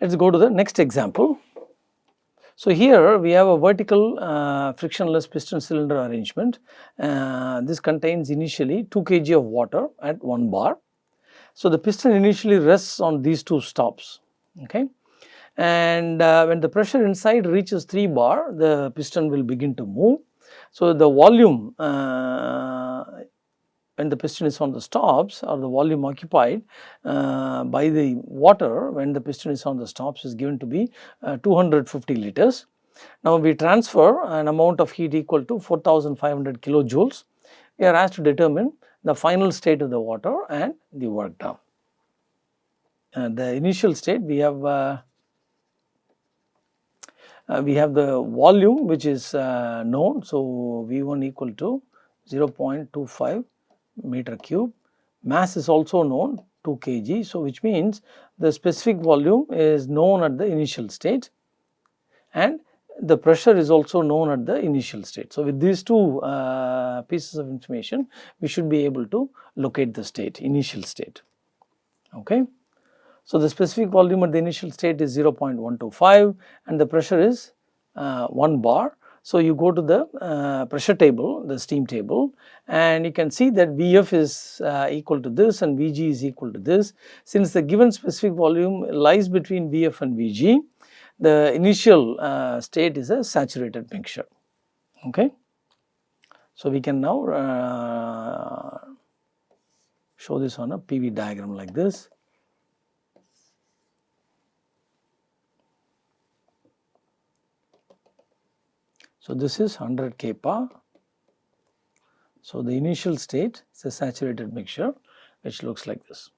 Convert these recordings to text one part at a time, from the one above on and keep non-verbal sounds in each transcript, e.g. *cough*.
Let us go to the next example. So, here we have a vertical uh, frictionless piston cylinder arrangement. Uh, this contains initially 2 kg of water at 1 bar. So, the piston initially rests on these two stops okay. and uh, when the pressure inside reaches 3 bar the piston will begin to move. So, the volume uh, when the piston is on the stops or the volume occupied uh, by the water when the piston is on the stops is given to be uh, 250 liters. Now, we transfer an amount of heat equal to 4500 kilojoules. We are asked to determine the final state of the water and the work done. Uh, the initial state we have uh, uh, we have the volume which is known. So, V1 equal to 0.25 meter cube. Mass is also known 2 kg. So, which means the specific volume is known at the initial state and the pressure is also known at the initial state. So, with these two uh, pieces of information we should be able to locate the state initial state. Okay. So, the specific volume at the initial state is 0.125 and the pressure is uh, 1 bar so, you go to the uh, pressure table, the steam table and you can see that Vf is uh, equal to this and Vg is equal to this. Since the given specific volume lies between Vf and Vg, the initial uh, state is a saturated mixture. Okay. So, we can now uh, show this on a PV diagram like this. So, this is 100 kPa. So, the initial state is a saturated mixture which looks like this.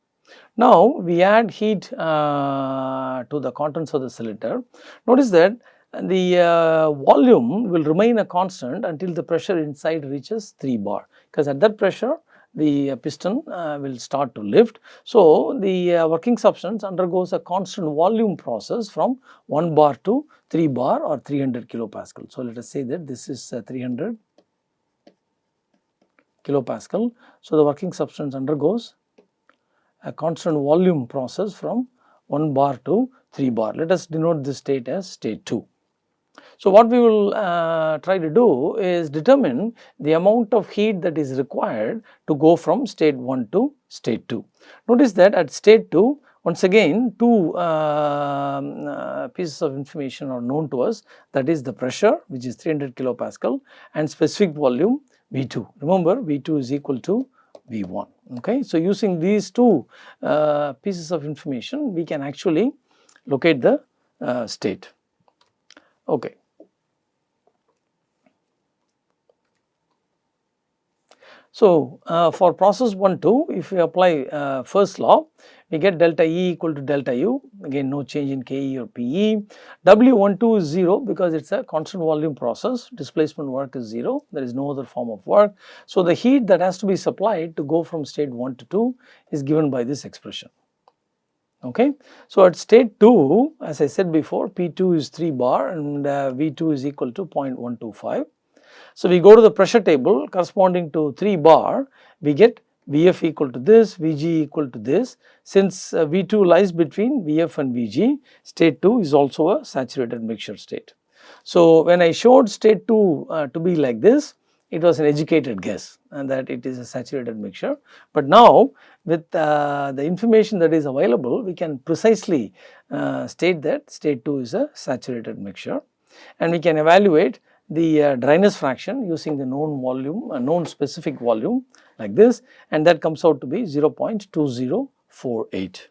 Now, we add heat uh, to the contents of the cylinder. Notice that the uh, volume will remain a constant until the pressure inside reaches 3 bar because at that pressure the piston uh, will start to lift. So, the uh, working substance undergoes a constant volume process from 1 bar to 3 bar or 300 kilopascal. So, let us say that this is uh, 300 kilopascal. So, the working substance undergoes a constant volume process from 1 bar to 3 bar. Let us denote this state as state 2. So, what we will uh, try to do is determine the amount of heat that is required to go from state 1 to state 2. Notice that at state 2 once again two uh, uh, pieces of information are known to us that is the pressure which is 300 kilopascal and specific volume V2. Remember V2 is equal to V1 okay. So, using these two uh, pieces of information we can actually locate the uh, state okay. So, uh, for process 1 2 if we apply uh, first law we get delta E equal to delta U again no change in Ke or Pe. W12 is 0 because it is a constant volume process displacement work is 0 there is no other form of work. So, the heat that has to be supplied to go from state 1 to 2 is given by this expression. Okay. So, at state 2 as I said before P2 is 3 bar and uh, V2 is equal to 0.125 so, we go to the pressure table corresponding to 3 bar, we get Vf equal to this, Vg equal to this. Since uh, V2 lies between Vf and Vg, state 2 is also a saturated mixture state. So, when I showed state 2 uh, to be like this, it was an educated guess and that it is a saturated mixture. But now with uh, the information that is available, we can precisely uh, state that state 2 is a saturated mixture and we can evaluate the uh, dryness fraction using the known volume, uh, known specific volume like this and that comes out to be 0.2048.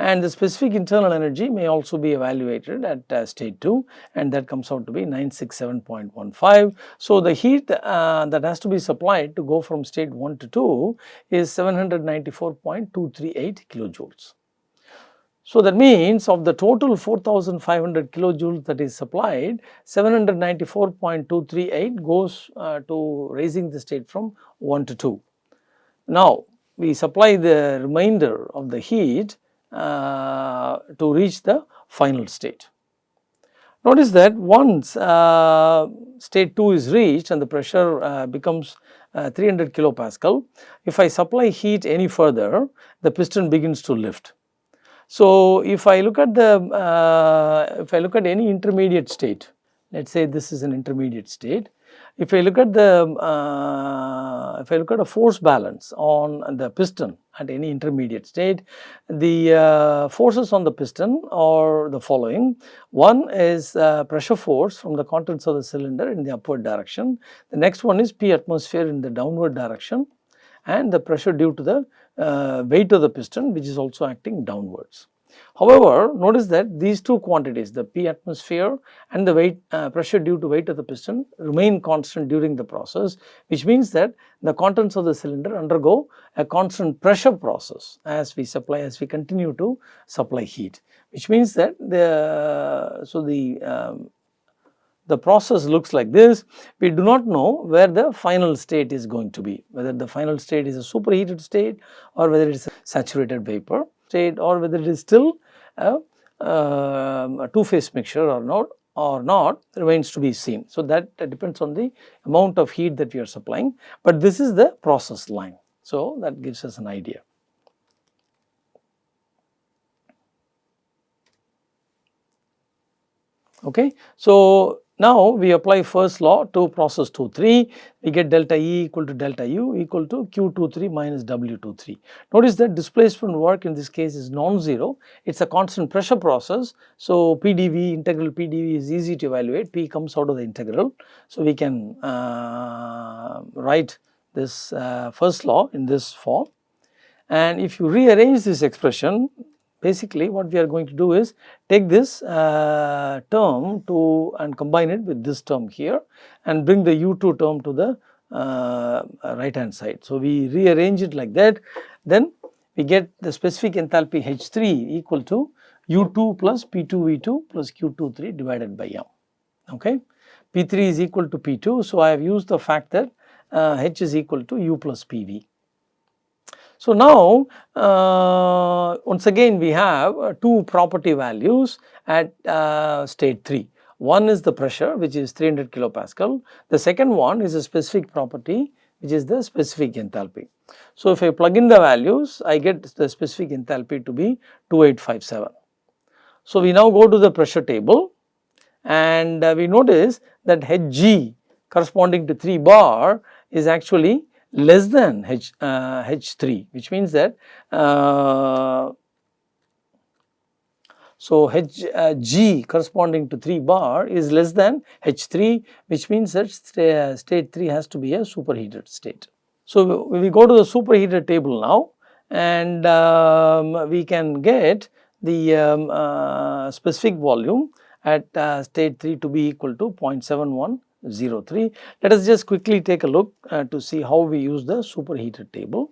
And the specific internal energy may also be evaluated at uh, state 2 and that comes out to be 967.15. So, the heat uh, that has to be supplied to go from state 1 to 2 is 794.238 kilojoules. So, that means of the total 4500 kilojoules that is supplied 794.238 goes uh, to raising the state from 1 to 2. Now, we supply the remainder of the heat uh, to reach the final state. Notice that once uh, state 2 is reached and the pressure uh, becomes uh, 300 kilopascal. If I supply heat any further, the piston begins to lift. So, if I look at the, uh, if I look at any intermediate state, let us say this is an intermediate state. If I look at the, uh, if I look at a force balance on the piston at any intermediate state, the uh, forces on the piston are the following. One is uh, pressure force from the contents of the cylinder in the upward direction. The next one is P atmosphere in the downward direction and the pressure due to the uh, weight of the piston which is also acting downwards. However, notice that these two quantities the P atmosphere and the weight uh, pressure due to weight of the piston remain constant during the process which means that the contents of the cylinder undergo a constant pressure process as we supply as we continue to supply heat which means that the so the um, the process looks like this. We do not know where the final state is going to be, whether the final state is a superheated state or whether it is a saturated vapor state or whether it is still a, a two phase mixture or not or not remains to be seen. So, that depends on the amount of heat that we are supplying, but this is the process line. So, that gives us an idea. Okay. So, now we apply first law to process 2 3, we get delta E equal to delta U equal to Q 2 3 minus W 2 3. Notice that displacement work in this case is non-zero, it is a constant pressure process. So, PDV integral PDV is easy to evaluate, P comes out of the integral. So, we can uh, write this uh, first law in this form and if you rearrange this expression basically what we are going to do is take this uh, term to and combine it with this term here and bring the u2 term to the uh, right hand side. So, we rearrange it like that then we get the specific enthalpy H3 equal to U2 plus P2V2 plus Q23 divided by M. Okay. P3 is equal to P2. So, I have used the fact that uh, H is equal to U plus PV. So, now uh, once again we have uh, two property values at uh, state 3. One is the pressure which is 300 kilopascal, the second one is a specific property which is the specific enthalpy. So, if I plug in the values I get the specific enthalpy to be 2857. So, we now go to the pressure table and uh, we notice that Hg corresponding to 3 bar is actually less than H, uh, H3 which means that uh, so H uh, G corresponding to 3 bar is less than H3 which means that st state 3 has to be a superheated state. So we go to the superheated table now and um, we can get the um, uh, specific volume at uh, state 3 to be equal to 0.71 03. Let us just quickly take a look uh, to see how we use the superheated table.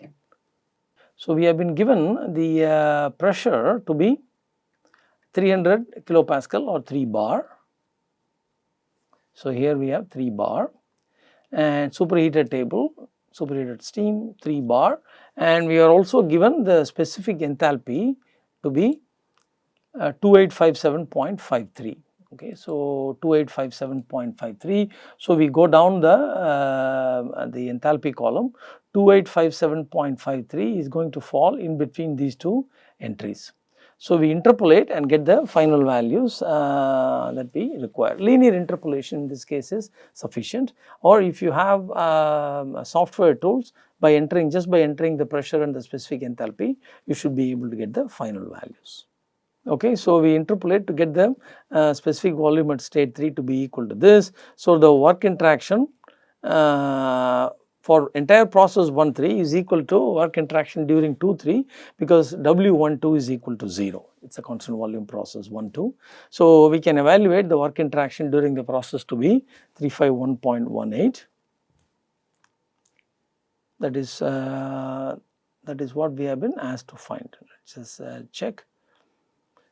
So, we have been given the uh, pressure to be 300 kilopascal or 3 bar. So, here we have 3 bar and superheated table, superheated steam 3 bar and we are also given the specific enthalpy to be uh, 2857.53 okay so 2857.53 so we go down the uh, the enthalpy column. 2857.53 is going to fall in between these two entries. So we interpolate and get the final values uh, that we require. Linear interpolation in this case is sufficient. Or if you have uh, software tools by entering just by entering the pressure and the specific enthalpy you should be able to get the final values okay. So, we interpolate to get the uh, specific volume at state 3 to be equal to this. So, the work interaction uh, for entire process 1 3 is equal to work interaction during 2 3 because W 1 2 is equal to 0 it is a constant volume process 1 2. So, we can evaluate the work interaction during the process to be 351.18 that is uh, that is what we have been asked to find let us just uh, check.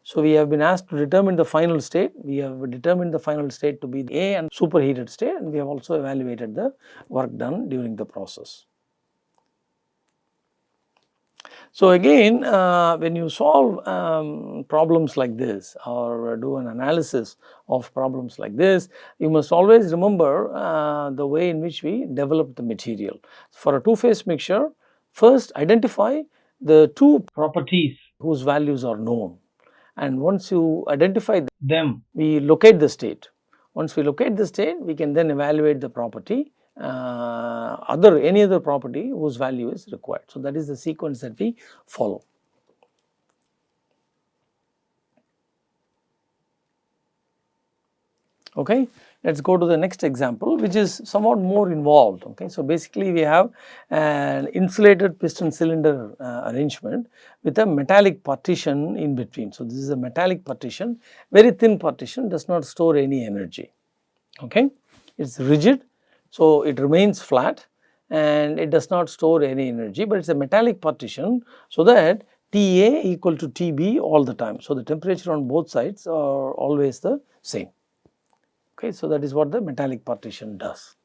So, we have been asked to determine the final state, we have determined the final state to be the A and superheated state and we have also evaluated the work done during the process. So, again uh, when you solve um, problems like this or do an analysis of problems like this, you must always remember uh, the way in which we develop the material. For a two phase mixture, first identify the two properties whose values are known and once you identify them, we locate the state. Once we locate the state, we can then evaluate the property uh, other any other property whose value is required. So, that is the sequence that we follow. Okay. Let us go to the next example which is somewhat more involved. Okay. So, basically we have an insulated piston cylinder uh, arrangement with a metallic partition in between. So, this is a metallic partition very thin partition does not store any energy. Okay. It is rigid so, it remains flat and it does not store any energy, but it is a metallic partition. So, that Ta equal to Tb all the time. So, the temperature on both sides are always the same. Okay, so, that is what the metallic partition does.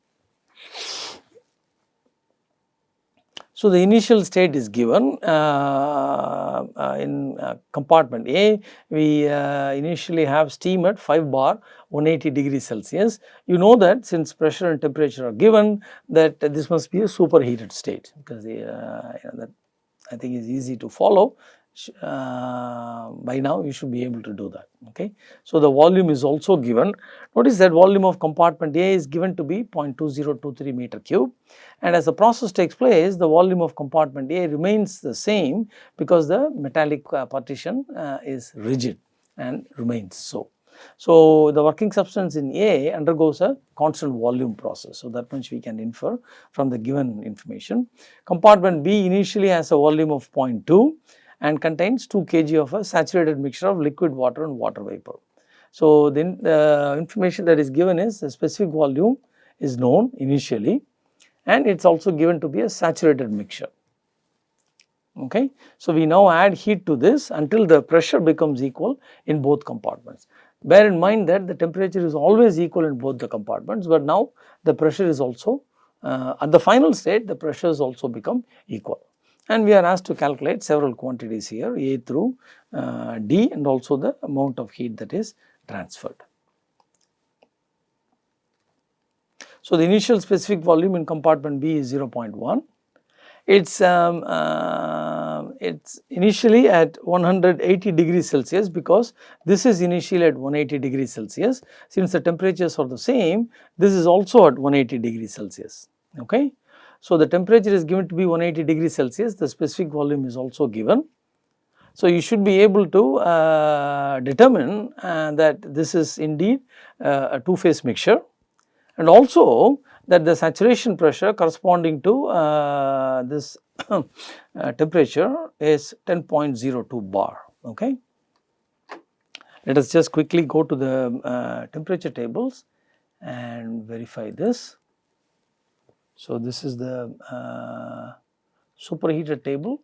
So, the initial state is given uh, uh, in uh, compartment A, we uh, initially have steam at 5 bar 180 degrees Celsius. You know that since pressure and temperature are given that this must be a superheated state because the, uh, you know, that I think is easy to follow uh, by now you should be able to do that okay. So, the volume is also given notice that volume of compartment A is given to be 0.2023 meter cube and as the process takes place the volume of compartment A remains the same because the metallic uh, partition uh, is rigid and remains so. So, the working substance in A undergoes a constant volume process. So, that much we can infer from the given information. Compartment B initially has a volume of 0.2 and contains 2 kg of a saturated mixture of liquid water and water vapor. So, then the information that is given is the specific volume is known initially and it is also given to be a saturated mixture. Okay. So, we now add heat to this until the pressure becomes equal in both compartments. Bear in mind that the temperature is always equal in both the compartments, but now the pressure is also uh, at the final state the pressures also become equal and we are asked to calculate several quantities here A through uh, D and also the amount of heat that is transferred. So, the initial specific volume in compartment B is 0.1. It's um, uh, it's initially at 180 degrees Celsius because this is initially at 180 degrees Celsius. Since the temperatures are the same, this is also at 180 degrees Celsius. Okay. So, the temperature is given to be 180 degrees Celsius, the specific volume is also given. So, you should be able to uh, determine uh, that this is indeed uh, a two phase mixture and also that the saturation pressure corresponding to uh, this *coughs* uh, temperature is 10.02 bar. Okay. Let us just quickly go to the uh, temperature tables and verify this. So, this is the uh, superheated table.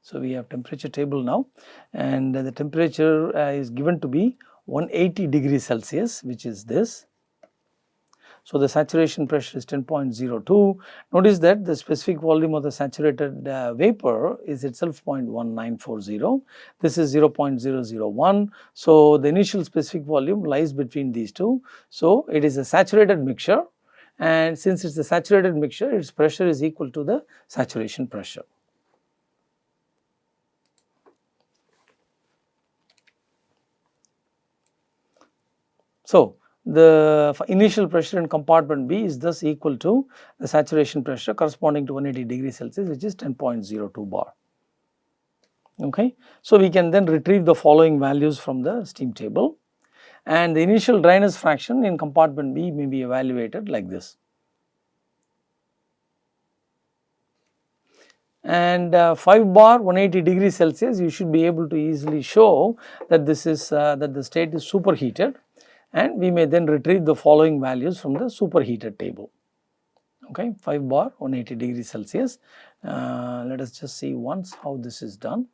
So, we have temperature table now and the temperature uh, is given to be 180 degrees Celsius which is this so, the saturation pressure is 10.02. Notice that the specific volume of the saturated uh, vapor is itself 0.1940. This is 0.001. So, the initial specific volume lies between these two. So, it is a saturated mixture and since it is a saturated mixture, its pressure is equal to the saturation pressure. So, the initial pressure in compartment B is thus equal to the saturation pressure corresponding to 180 degrees Celsius which is 10.02 bar. Okay. So, we can then retrieve the following values from the steam table and the initial dryness fraction in compartment B may be evaluated like this. And uh, 5 bar 180 degrees Celsius you should be able to easily show that this is uh, that the state is superheated and we may then retrieve the following values from the superheated table. Okay, 5 bar 180 degrees Celsius. Uh, let us just see once how this is done.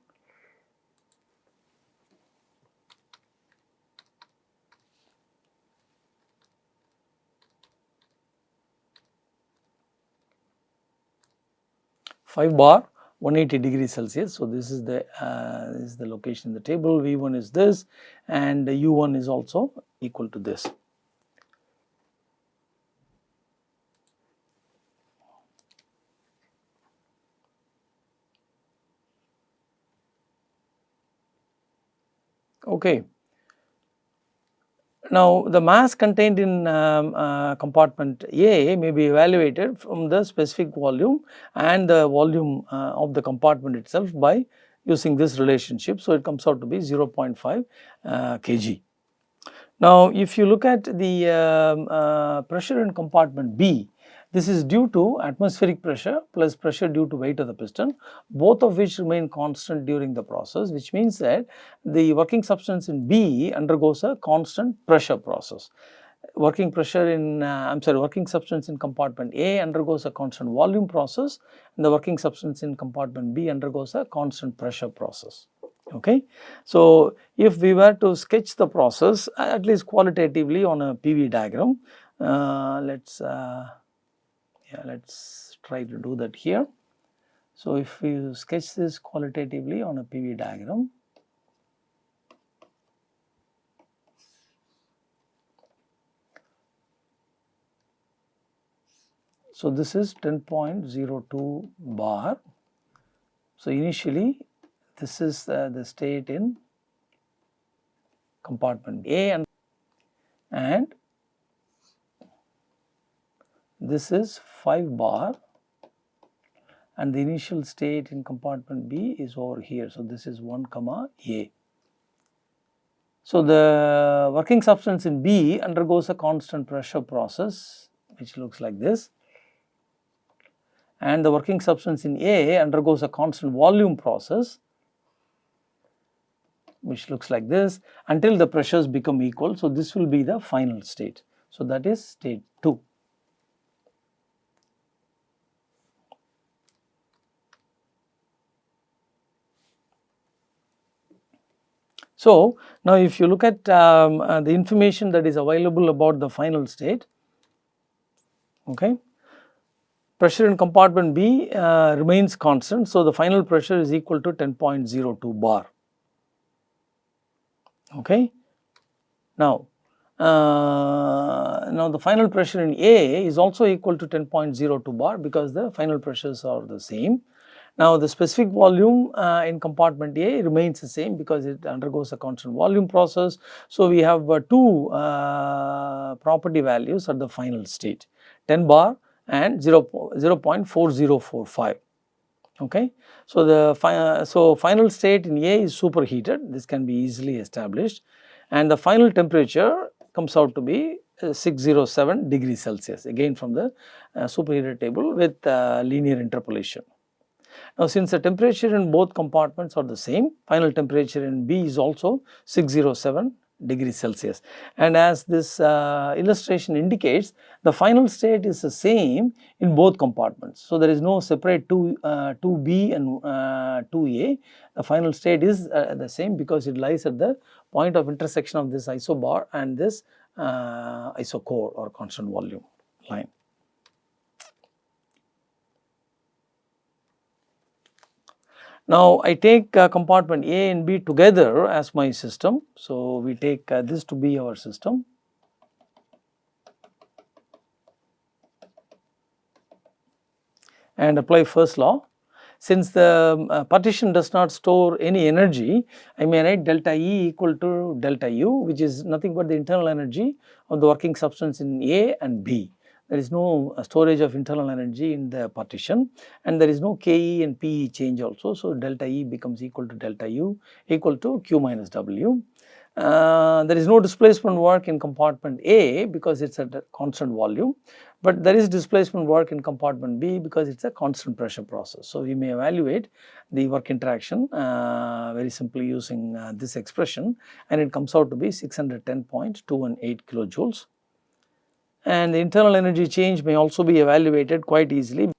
Five bar 180 degrees Celsius. So, this is the uh, this is the location in the table V1 is this and U1 is also equal to this. Okay. Now, the mass contained in um, uh, compartment A may be evaluated from the specific volume and the volume uh, of the compartment itself by using this relationship. So, it comes out to be 0.5 uh, kg. Now, if you look at the um, uh, pressure in compartment B, this is due to atmospheric pressure plus pressure due to weight of the piston, both of which remain constant during the process, which means that the working substance in B undergoes a constant pressure process. Working pressure in, uh, I am sorry, working substance in compartment A undergoes a constant volume process and the working substance in compartment B undergoes a constant pressure process okay. So, if we were to sketch the process at least qualitatively on a PV diagram, uh, let us uh, yeah let us try to do that here. So, if you sketch this qualitatively on a PV diagram, So, this is 10.02 bar. So, initially this is uh, the state in compartment A and, and this is 5 bar and the initial state in compartment B is over here. So, this is 1 comma A. So, the working substance in B undergoes a constant pressure process which looks like this and the working substance in A undergoes a constant volume process which looks like this until the pressures become equal. So, this will be the final state. So, that is state 2. So, now if you look at um, uh, the information that is available about the final state, okay, pressure in compartment B uh, remains constant. So, the final pressure is equal to 10.02 bar. Okay. Now, uh, now the final pressure in A is also equal to 10.02 bar because the final pressures are the same. Now, the specific volume uh, in compartment A remains the same because it undergoes a constant volume process. So, we have uh, two uh, property values at the final state 10 bar and 0, 0 0.4045. Okay. So, the fi so final state in A is superheated this can be easily established and the final temperature comes out to be uh, 607 degrees Celsius again from the uh, superheated table with uh, linear interpolation. Now, since the temperature in both compartments are the same, final temperature in B is also 607 degrees Celsius. And as this uh, illustration indicates, the final state is the same in both compartments. So, there is no separate 2, uh, 2B and uh, 2A. The final state is uh, the same because it lies at the point of intersection of this isobar and this uh, isochore or constant volume line. Now, I take uh, compartment A and B together as my system. So, we take uh, this to be our system. and apply first law. Since the um, uh, partition does not store any energy, I may write delta E equal to delta U which is nothing but the internal energy of the working substance in A and B there is no uh, storage of internal energy in the partition and there is no Ke and Pe change also. So, delta E becomes equal to delta U equal to Q minus W. Uh, there is no displacement work in compartment A because it is at a constant volume, but there is displacement work in compartment B because it is a constant pressure process. So, we may evaluate the work interaction uh, very simply using uh, this expression and it comes out to be 610.218 kilojoules and the internal energy change may also be evaluated quite easily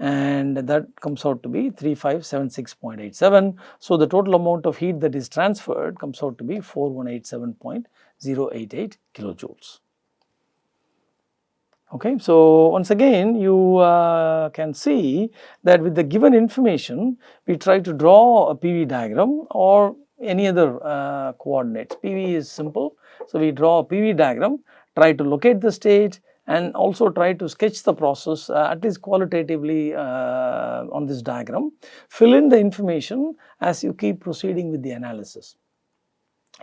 and that comes out to be 3576.87. So, the total amount of heat that is transferred comes out to be 4187.088 kilojoules. Okay. So, once again you uh, can see that with the given information we try to draw a PV diagram or any other uh, coordinates. PV is simple. So, we draw a PV diagram, try to locate the state and also try to sketch the process uh, at least qualitatively uh, on this diagram. Fill in the information as you keep proceeding with the analysis.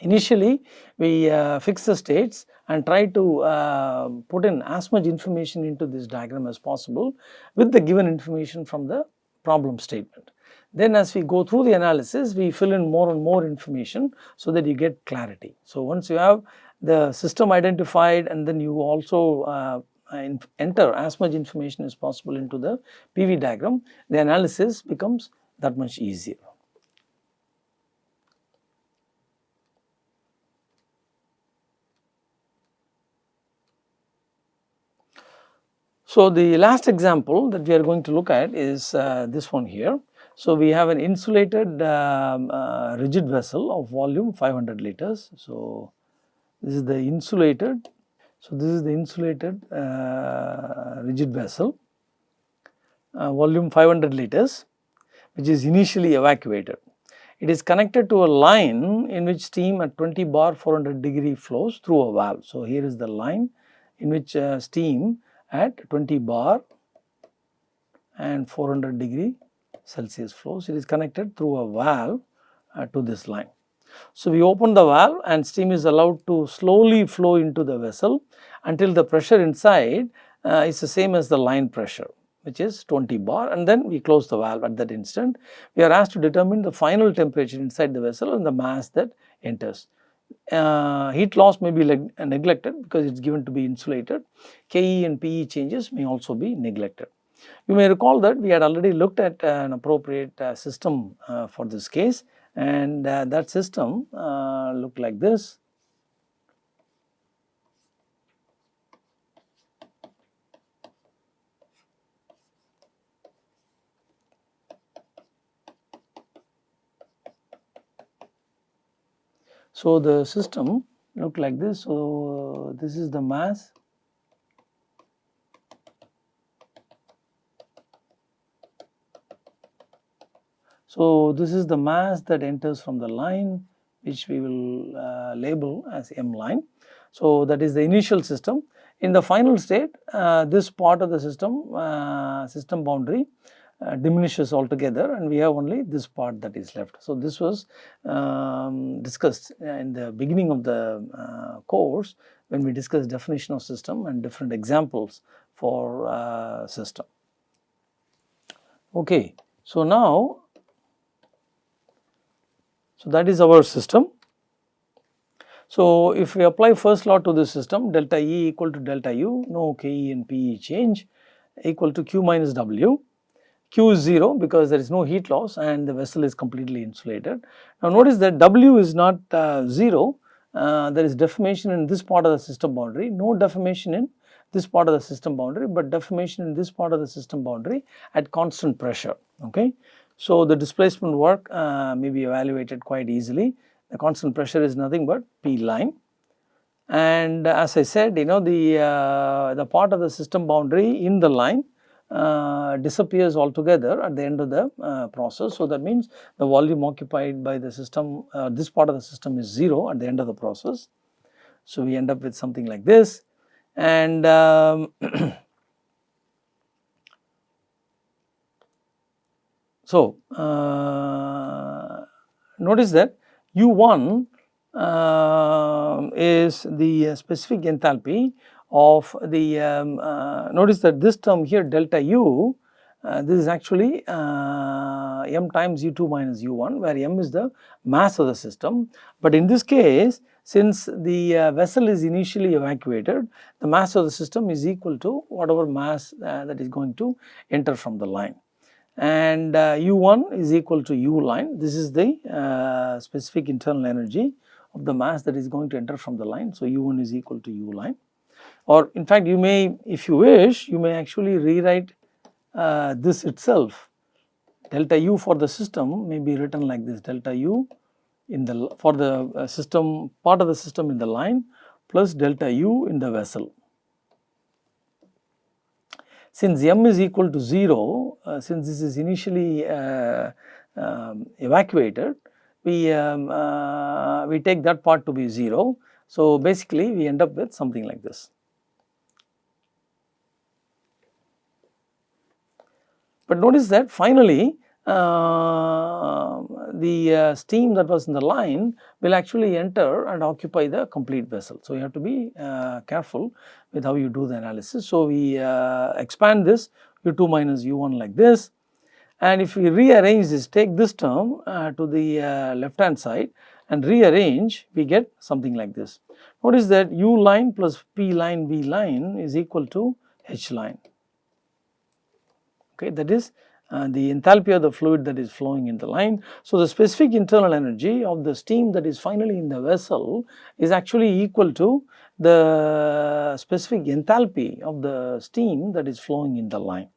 Initially, we uh, fix the states and try to uh, put in as much information into this diagram as possible with the given information from the problem statement. Then as we go through the analysis, we fill in more and more information so that you get clarity. So, once you have the system identified and then you also uh, enter as much information as possible into the PV diagram, the analysis becomes that much easier. So, the last example that we are going to look at is uh, this one here. So, we have an insulated um, uh, rigid vessel of volume 500 liters. So, this is the insulated. So, this is the insulated uh, rigid vessel uh, volume 500 liters which is initially evacuated. It is connected to a line in which steam at 20 bar 400 degree flows through a valve. So, here is the line in which uh, steam at 20 bar and 400 degree Celsius flows. It is connected through a valve uh, to this line. So, we open the valve and steam is allowed to slowly flow into the vessel until the pressure inside uh, is the same as the line pressure which is 20 bar and then we close the valve at that instant. We are asked to determine the final temperature inside the vessel and the mass that enters uh, heat loss may be neglected because it is given to be insulated. KE and PE changes may also be neglected. You may recall that we had already looked at uh, an appropriate uh, system uh, for this case and uh, that system uh, looked like this. So, the system look like this. So, this is the mass So, this is the mass that enters from the line which we will uh, label as M line. So, that is the initial system. In the final state, uh, this part of the system, uh, system boundary uh, diminishes altogether and we have only this part that is left. So, this was um, discussed in the beginning of the uh, course when we discussed definition of system and different examples for uh, system. Okay. So, now, so that is our system. So, if we apply first law to this system delta E equal to delta U, no Ke and Pe change equal to Q minus W Q is 0 because there is no heat loss and the vessel is completely insulated. Now notice that W is not uh, 0, uh, there is deformation in this part of the system boundary, no deformation in this part of the system boundary, but deformation in this part of the system boundary at constant pressure. Okay. So, the displacement work uh, may be evaluated quite easily. The constant pressure is nothing but P line. And as I said, you know, the, uh, the part of the system boundary in the line uh, disappears altogether at the end of the uh, process. So, that means the volume occupied by the system, uh, this part of the system is 0 at the end of the process. So, we end up with something like this and um, *clears throat* so uh, notice that U1 uh, is the specific enthalpy of the um, uh, notice that this term here delta u uh, this is actually uh, m times u2 minus u1 where m is the mass of the system. But in this case since the uh, vessel is initially evacuated the mass of the system is equal to whatever mass uh, that is going to enter from the line and u1 uh, is equal to u line this is the specific internal energy of the mass that is going to enter from the line. So, u1 is equal to u line or in fact you may if you wish you may actually rewrite uh, this itself delta u for the system may be written like this delta u in the for the uh, system part of the system in the line plus delta u in the vessel. since m is equal to 0, uh, since this is initially uh, um, evacuated, we, um, uh, we take that part to be 0. So, basically we end up with something like this. But notice that finally uh, the uh, steam that was in the line will actually enter and occupy the complete vessel. So, you have to be uh, careful with how you do the analysis. So, we uh, expand this u2 minus u1 like this and if we rearrange this take this term uh, to the uh, left hand side and rearrange we get something like this. Notice that u line plus p line v line is equal to h line okay that is uh, the enthalpy of the fluid that is flowing in the line. So, the specific internal energy of the steam that is finally in the vessel is actually equal to the specific enthalpy of the steam that is flowing in the line.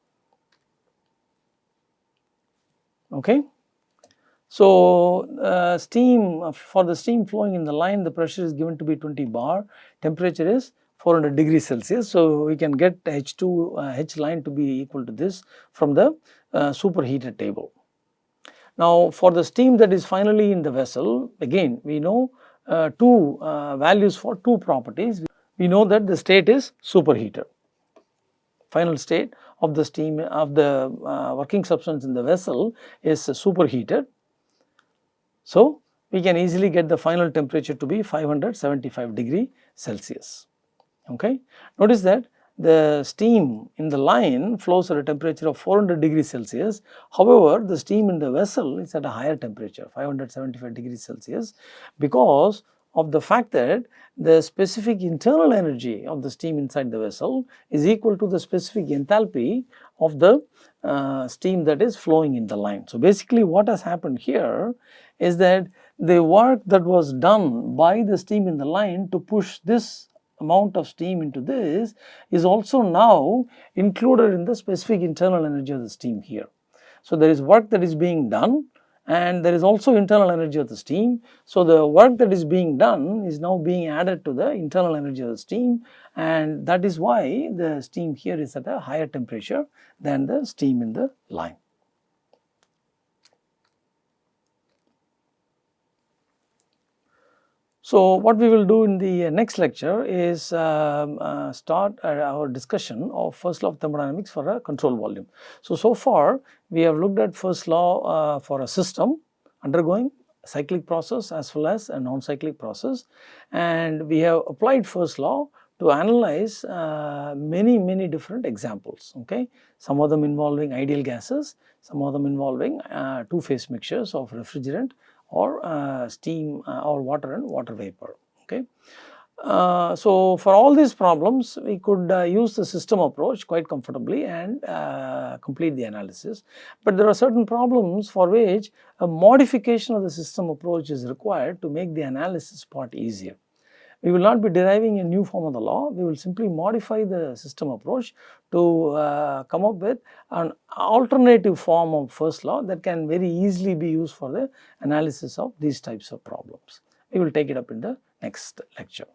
Okay. So, uh, steam for the steam flowing in the line the pressure is given to be 20 bar, temperature is 400 degrees Celsius. So, we can get H2 uh, H line to be equal to this from the uh, superheated table. Now, for the steam that is finally in the vessel again we know uh, two values for two properties. We know that the state is superheated final state of the steam of the uh, working substance in the vessel is superheated. So, we can easily get the final temperature to be 575 degree Celsius. Okay. Notice that the steam in the line flows at a temperature of 400 degrees Celsius. However, the steam in the vessel is at a higher temperature 575 degrees Celsius because of the fact that the specific internal energy of the steam inside the vessel is equal to the specific enthalpy of the uh, steam that is flowing in the line. So, basically what has happened here is that the work that was done by the steam in the line to push this amount of steam into this is also now included in the specific internal energy of the steam here. So, there is work that is being done and there is also internal energy of the steam. So, the work that is being done is now being added to the internal energy of the steam and that is why the steam here is at a higher temperature than the steam in the line. So, what we will do in the next lecture is um, uh, start uh, our discussion of first law of thermodynamics for a control volume. So, so far we have looked at first law uh, for a system undergoing cyclic process as well as a non-cyclic process and we have applied first law to analyze uh, many many different examples okay some of them involving ideal gases some of them involving uh, two phase mixtures of refrigerant or uh, steam uh, or water and water vapor. Okay. Uh, so, for all these problems we could uh, use the system approach quite comfortably and uh, complete the analysis. But there are certain problems for which a modification of the system approach is required to make the analysis part easier. We will not be deriving a new form of the law, we will simply modify the system approach to uh, come up with an alternative form of first law that can very easily be used for the analysis of these types of problems. We will take it up in the next lecture.